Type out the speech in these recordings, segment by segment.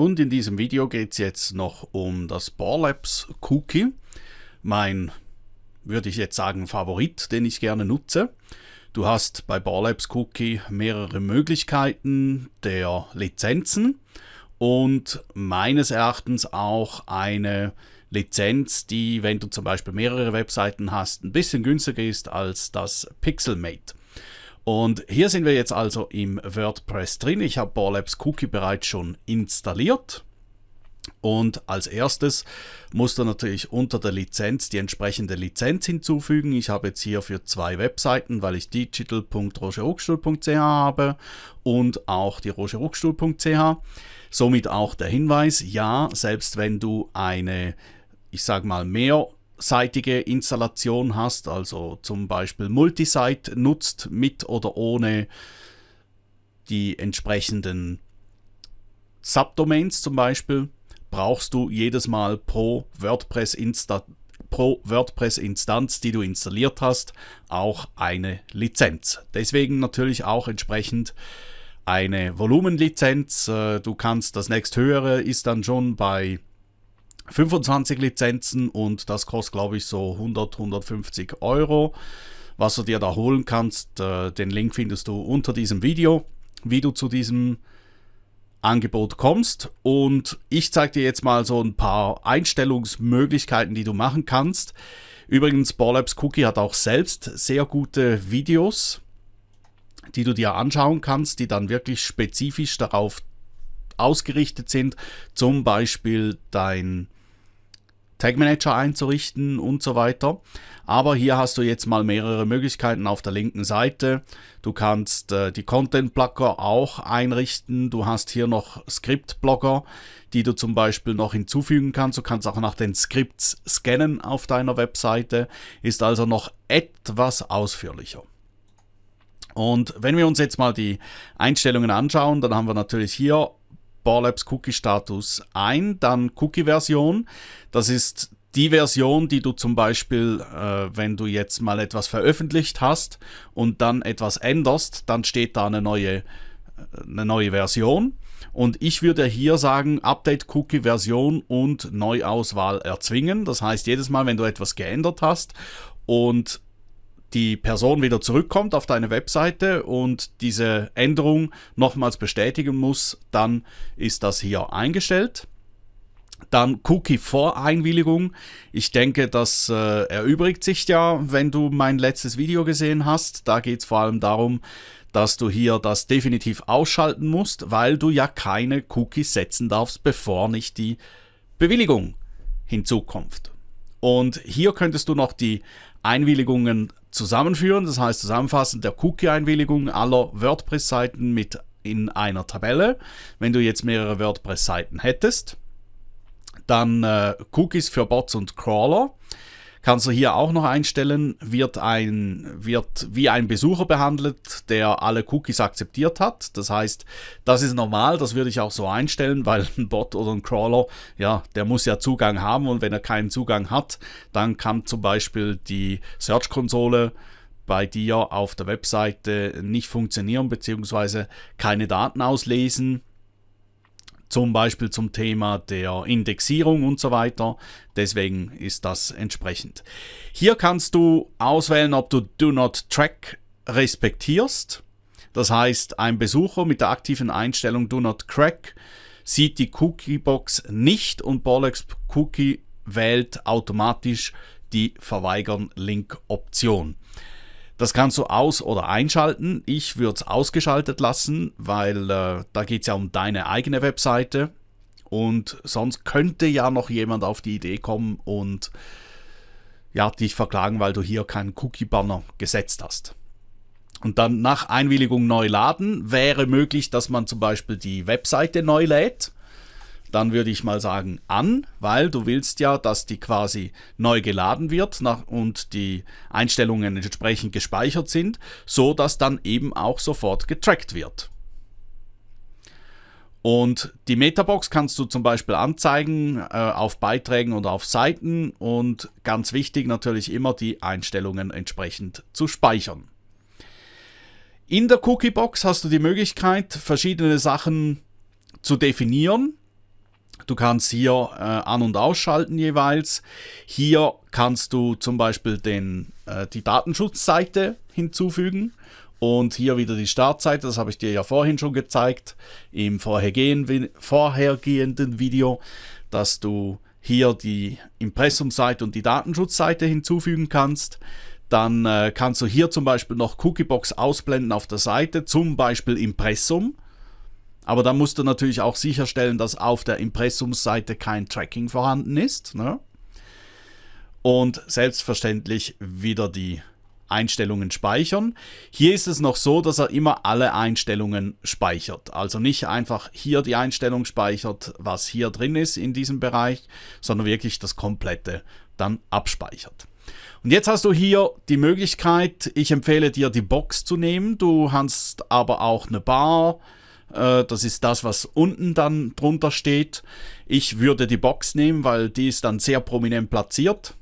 und in diesem Video geht es jetzt noch um das Borlabs Cookie, mein, würde ich jetzt sagen, Favorit, den ich gerne nutze. Du hast bei Borlabs Cookie mehrere Möglichkeiten der Lizenzen und meines Erachtens auch eine Lizenz, die, wenn du zum Beispiel mehrere Webseiten hast, ein bisschen günstiger ist als das Pixelmate. Und hier sind wir jetzt also im WordPress drin. Ich habe Borlabs Cookie bereits schon installiert. Und als erstes musst du natürlich unter der Lizenz die entsprechende Lizenz hinzufügen. Ich habe jetzt hier für zwei Webseiten, weil ich digital.rogerruckstuhl.ch habe und auch die rogerruckstuhl.ch. Somit auch der Hinweis, ja, selbst wenn du eine, ich sage mal, mehr seitige Installation hast, also zum Beispiel Multisite nutzt mit oder ohne die entsprechenden Subdomains zum Beispiel, brauchst du jedes Mal pro WordPress Insta pro WordPress-Instanz, die du installiert hast, auch eine Lizenz. Deswegen natürlich auch entsprechend eine Volumenlizenz. Äh, du kannst das nächsthöhere ist dann schon bei 25 Lizenzen und das kostet, glaube ich, so 100, 150 Euro. Was du dir da holen kannst, äh, den Link findest du unter diesem Video, wie du zu diesem Angebot kommst. Und ich zeige dir jetzt mal so ein paar Einstellungsmöglichkeiten, die du machen kannst. Übrigens, Borlabs Cookie hat auch selbst sehr gute Videos, die du dir anschauen kannst, die dann wirklich spezifisch darauf ausgerichtet sind. Zum Beispiel dein Tag Manager einzurichten und so weiter. Aber hier hast du jetzt mal mehrere Möglichkeiten auf der linken Seite. Du kannst äh, die Content Blocker auch einrichten. Du hast hier noch Script Blocker, die du zum Beispiel noch hinzufügen kannst. Du kannst auch nach den Scripts scannen auf deiner Webseite. Ist also noch etwas ausführlicher. Und wenn wir uns jetzt mal die Einstellungen anschauen, dann haben wir natürlich hier Borlabs Cookie Status ein, dann Cookie Version. Das ist die Version, die du zum Beispiel, äh, wenn du jetzt mal etwas veröffentlicht hast und dann etwas änderst, dann steht da eine neue, äh, eine neue Version. Und ich würde hier sagen, Update Cookie Version und Neuauswahl erzwingen. Das heißt, jedes Mal, wenn du etwas geändert hast und die Person wieder zurückkommt auf deine Webseite und diese Änderung nochmals bestätigen muss, dann ist das hier eingestellt. Dann Cookie-Voreinwilligung. Ich denke, das äh, erübrigt sich ja, wenn du mein letztes Video gesehen hast. Da geht es vor allem darum, dass du hier das definitiv ausschalten musst, weil du ja keine Cookies setzen darfst, bevor nicht die Bewilligung hinzukommt. Und hier könntest du noch die Einwilligungen zusammenführen, das heißt zusammenfassend der Cookie-Einwilligung aller WordPress-Seiten mit in einer Tabelle. Wenn du jetzt mehrere WordPress-Seiten hättest, dann äh, Cookies für Bots und Crawler. Kannst du hier auch noch einstellen, wird, ein, wird wie ein Besucher behandelt, der alle Cookies akzeptiert hat. Das heißt, das ist normal, das würde ich auch so einstellen, weil ein Bot oder ein Crawler, ja, der muss ja Zugang haben und wenn er keinen Zugang hat, dann kann zum Beispiel die Search-Konsole bei dir auf der Webseite nicht funktionieren bzw. keine Daten auslesen zum Beispiel zum Thema der Indexierung und so weiter. Deswegen ist das entsprechend. Hier kannst du auswählen, ob du Do Not Track respektierst. Das heißt, ein Besucher mit der aktiven Einstellung Do Not Crack sieht die Cookie-Box nicht und Bollocks Cookie wählt automatisch die Verweigern-Link-Option. Das kannst du aus- oder einschalten. Ich würde es ausgeschaltet lassen, weil äh, da geht es ja um deine eigene Webseite. Und sonst könnte ja noch jemand auf die Idee kommen und ja, dich verklagen, weil du hier keinen Cookie-Banner gesetzt hast. Und dann nach Einwilligung neu laden wäre möglich, dass man zum Beispiel die Webseite neu lädt dann würde ich mal sagen an, weil du willst ja, dass die quasi neu geladen wird und die Einstellungen entsprechend gespeichert sind, so dass dann eben auch sofort getrackt wird. Und die Metabox kannst du zum Beispiel anzeigen äh, auf Beiträgen oder auf Seiten und ganz wichtig natürlich immer die Einstellungen entsprechend zu speichern. In der Cookiebox hast du die Möglichkeit, verschiedene Sachen zu definieren Du kannst hier äh, an- und ausschalten jeweils. Hier kannst du zum Beispiel den, äh, die Datenschutzseite hinzufügen und hier wieder die Startseite, das habe ich dir ja vorhin schon gezeigt im vorhergehenden Video, dass du hier die Impressumseite und die Datenschutzseite hinzufügen kannst. Dann äh, kannst du hier zum Beispiel noch Cookiebox ausblenden auf der Seite, zum Beispiel Impressum. Aber dann musst du natürlich auch sicherstellen, dass auf der Impressumseite kein Tracking vorhanden ist. Ne? Und selbstverständlich wieder die Einstellungen speichern. Hier ist es noch so, dass er immer alle Einstellungen speichert. Also nicht einfach hier die Einstellung speichert, was hier drin ist in diesem Bereich, sondern wirklich das komplette dann abspeichert. Und jetzt hast du hier die Möglichkeit, ich empfehle dir die Box zu nehmen. Du hast aber auch eine Bar, das ist das, was unten dann drunter steht. Ich würde die Box nehmen, weil die ist dann sehr prominent platziert.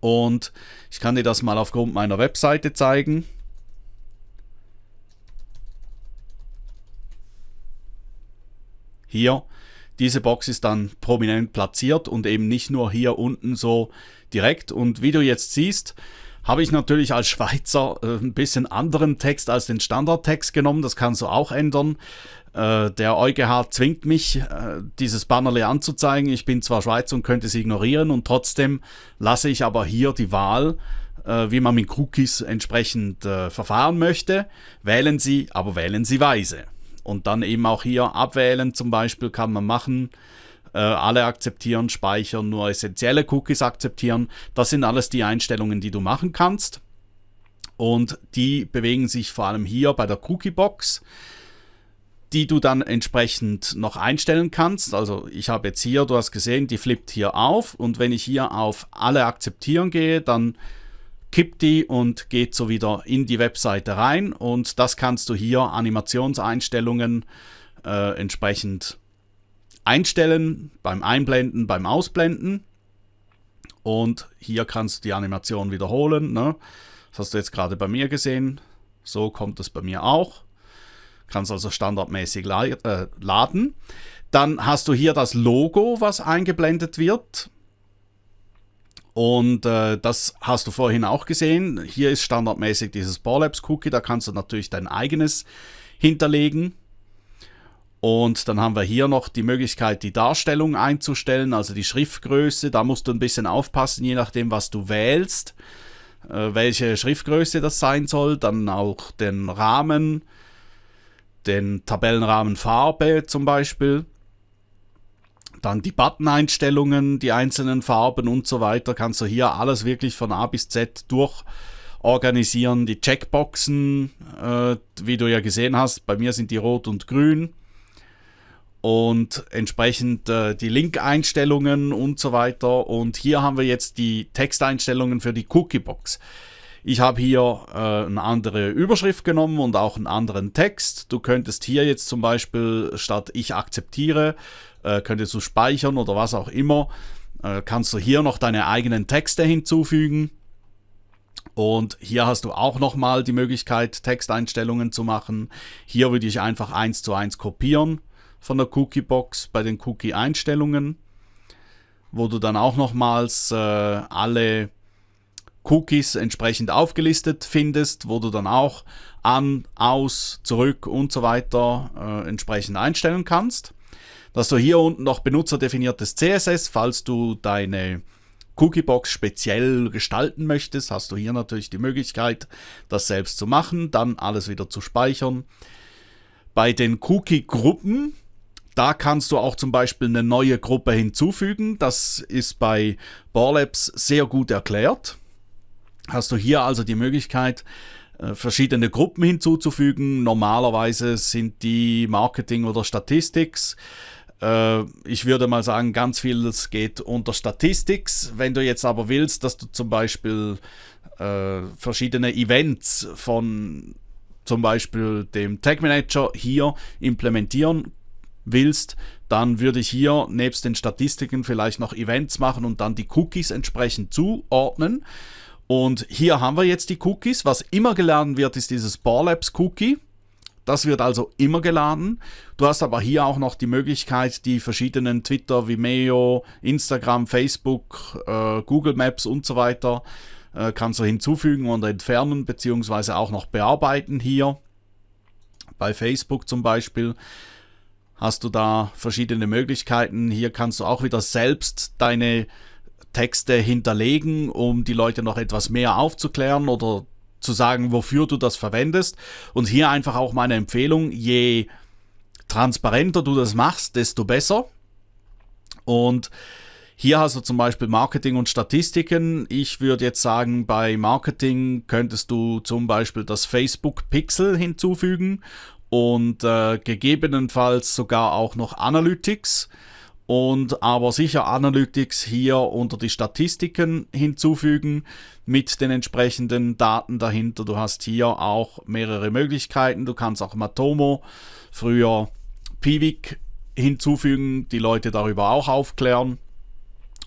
Und ich kann dir das mal aufgrund meiner Webseite zeigen. Hier, diese Box ist dann prominent platziert und eben nicht nur hier unten so direkt. Und wie du jetzt siehst, habe ich natürlich als Schweizer äh, ein bisschen anderen Text als den Standardtext genommen. Das kannst du auch ändern. Äh, der EuGH zwingt mich, äh, dieses Bannerle anzuzeigen. Ich bin zwar Schweizer und könnte es ignorieren und trotzdem lasse ich aber hier die Wahl, wie man mit Cookies entsprechend verfahren möchte. Wählen Sie, aber wählen Sie weise. Und dann eben auch hier abwählen zum Beispiel kann man machen. Alle akzeptieren, speichern, nur essentielle Cookies akzeptieren. Das sind alles die Einstellungen, die du machen kannst. Und die bewegen sich vor allem hier bei der Cookie-Box die du dann entsprechend noch einstellen kannst. Also ich habe jetzt hier, du hast gesehen, die flippt hier auf und wenn ich hier auf alle akzeptieren gehe, dann kippt die und geht so wieder in die Webseite rein und das kannst du hier Animationseinstellungen äh, entsprechend einstellen, beim Einblenden, beim Ausblenden und hier kannst du die Animation wiederholen. Ne? Das hast du jetzt gerade bei mir gesehen, so kommt es bei mir auch kannst also standardmäßig äh, laden. Dann hast du hier das Logo, was eingeblendet wird. Und äh, das hast du vorhin auch gesehen. Hier ist standardmäßig dieses Barlabs Cookie. Da kannst du natürlich dein eigenes hinterlegen. Und dann haben wir hier noch die Möglichkeit, die Darstellung einzustellen, also die Schriftgröße. Da musst du ein bisschen aufpassen, je nachdem, was du wählst, äh, welche Schriftgröße das sein soll. Dann auch den Rahmen, den Tabellenrahmen Farbe zum Beispiel. Dann die Button-Einstellungen, die einzelnen Farben und so weiter. Kannst du hier alles wirklich von A bis Z durch organisieren. Die Checkboxen, äh, wie du ja gesehen hast, bei mir sind die rot und grün. Und entsprechend äh, die Link-Einstellungen und so weiter. Und hier haben wir jetzt die Texteinstellungen für die Cookie-Box. Ich habe hier äh, eine andere Überschrift genommen und auch einen anderen Text. Du könntest hier jetzt zum Beispiel statt ich akzeptiere, äh, könntest du speichern oder was auch immer, äh, kannst du hier noch deine eigenen Texte hinzufügen. Und hier hast du auch nochmal die Möglichkeit, Texteinstellungen zu machen. Hier würde ich einfach eins zu eins kopieren von der Cookie-Box bei den Cookie-Einstellungen, wo du dann auch nochmals äh, alle Cookies entsprechend aufgelistet findest, wo du dann auch an, aus, zurück und so weiter äh, entsprechend einstellen kannst. Dass du hier unten noch benutzerdefiniertes CSS, falls du deine Cookiebox speziell gestalten möchtest, hast du hier natürlich die Möglichkeit, das selbst zu machen, dann alles wieder zu speichern. Bei den Cookie-Gruppen, da kannst du auch zum Beispiel eine neue Gruppe hinzufügen. Das ist bei Barlabs sehr gut erklärt hast du hier also die Möglichkeit, äh, verschiedene Gruppen hinzuzufügen. Normalerweise sind die Marketing oder Statistics. Äh, ich würde mal sagen, ganz vieles geht unter Statistics. Wenn du jetzt aber willst, dass du zum Beispiel äh, verschiedene Events von zum Beispiel dem Tag Manager hier implementieren willst, dann würde ich hier nebst den Statistiken vielleicht noch Events machen und dann die Cookies entsprechend zuordnen. Und hier haben wir jetzt die Cookies. Was immer geladen wird, ist dieses Barlabs Cookie. Das wird also immer geladen. Du hast aber hier auch noch die Möglichkeit, die verschiedenen Twitter, Vimeo, Instagram, Facebook, äh, Google Maps und so weiter äh, kannst du hinzufügen und entfernen, beziehungsweise auch noch bearbeiten hier. Bei Facebook zum Beispiel hast du da verschiedene Möglichkeiten. Hier kannst du auch wieder selbst deine Texte hinterlegen, um die Leute noch etwas mehr aufzuklären oder zu sagen, wofür du das verwendest. Und hier einfach auch meine Empfehlung, je transparenter du das machst, desto besser. Und hier hast du zum Beispiel Marketing und Statistiken. Ich würde jetzt sagen, bei Marketing könntest du zum Beispiel das Facebook Pixel hinzufügen und äh, gegebenenfalls sogar auch noch Analytics und aber sicher Analytics hier unter die Statistiken hinzufügen mit den entsprechenden Daten dahinter. Du hast hier auch mehrere Möglichkeiten. Du kannst auch Matomo, früher Pivik hinzufügen, die Leute darüber auch aufklären.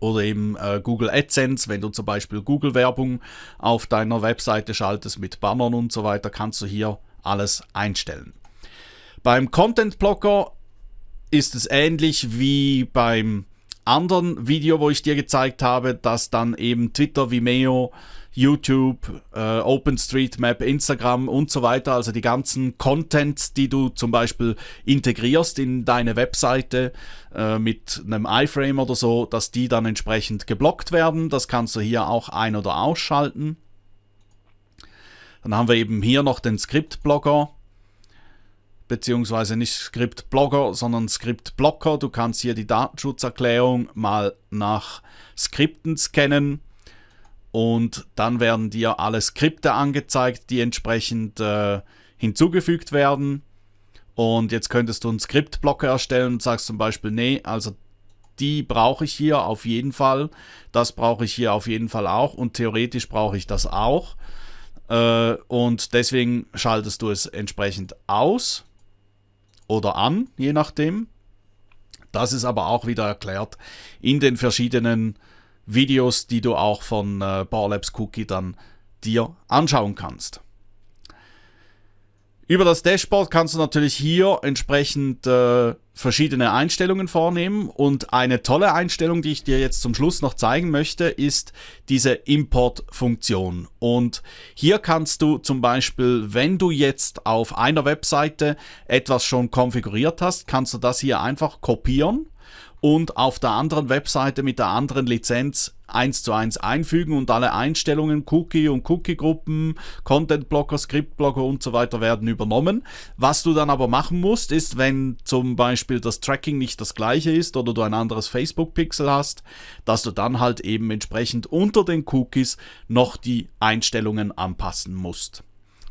Oder eben äh, Google AdSense, wenn du zum Beispiel Google-Werbung auf deiner Webseite schaltest mit Bannern und so weiter, kannst du hier alles einstellen. Beim Content Blocker ist es ähnlich wie beim anderen Video, wo ich dir gezeigt habe, dass dann eben Twitter, Vimeo, YouTube, äh, OpenStreetMap, Instagram und so weiter, also die ganzen Contents, die du zum Beispiel integrierst in deine Webseite äh, mit einem iFrame oder so, dass die dann entsprechend geblockt werden. Das kannst du hier auch ein- oder ausschalten. Dann haben wir eben hier noch den Script-Blogger beziehungsweise nicht Script-Blogger, sondern Script-Blocker. Du kannst hier die Datenschutzerklärung mal nach Skripten scannen und dann werden dir alle Skripte angezeigt, die entsprechend äh, hinzugefügt werden. Und jetzt könntest du einen Skriptblocker erstellen und sagst zum Beispiel, nee, also die brauche ich hier auf jeden Fall, das brauche ich hier auf jeden Fall auch und theoretisch brauche ich das auch. Äh, und deswegen schaltest du es entsprechend aus oder an, je nachdem. Das ist aber auch wieder erklärt in den verschiedenen Videos, die du auch von äh, Barlabs Cookie dann dir anschauen kannst. Über das Dashboard kannst du natürlich hier entsprechend äh, verschiedene Einstellungen vornehmen und eine tolle Einstellung, die ich dir jetzt zum Schluss noch zeigen möchte, ist diese Import-Funktion. Und hier kannst du zum Beispiel, wenn du jetzt auf einer Webseite etwas schon konfiguriert hast, kannst du das hier einfach kopieren und auf der anderen Webseite mit der anderen Lizenz eins zu eins einfügen und alle Einstellungen, Cookie und Cookie-Gruppen, Content-Blocker, Script-Blocker und so weiter werden übernommen. Was du dann aber machen musst, ist, wenn zum Beispiel das Tracking nicht das gleiche ist oder du ein anderes Facebook-Pixel hast, dass du dann halt eben entsprechend unter den Cookies noch die Einstellungen anpassen musst.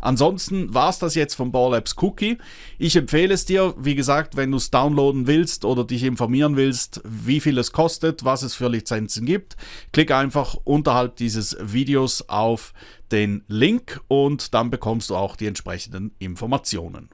Ansonsten war es das jetzt von Ball Cookie. Ich empfehle es dir, wie gesagt, wenn du es downloaden willst oder dich informieren willst, wie viel es kostet, was es für Lizenzen gibt, klick einfach unterhalb dieses Videos auf den Link und dann bekommst du auch die entsprechenden Informationen.